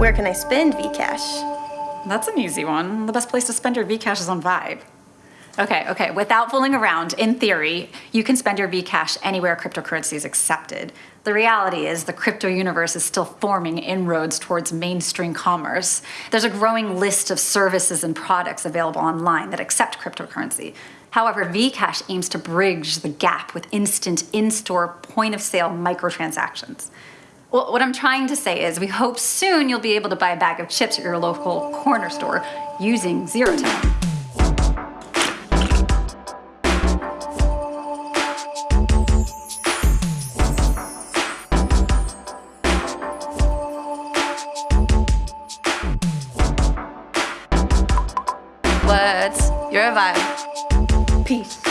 Where can I spend Vcash? That's an easy one. The best place to spend your Vcash is on Vibe. Okay, okay, without fooling around, in theory, you can spend your Vcash anywhere cryptocurrency is accepted. The reality is the crypto universe is still forming inroads towards mainstream commerce. There's a growing list of services and products available online that accept cryptocurrency. However, Vcash aims to bridge the gap with instant in-store point-of-sale microtransactions. Well, what I'm trying to say is we hope soon you'll be able to buy a bag of chips at your local corner store using ZeroTime. What? You're a vibe.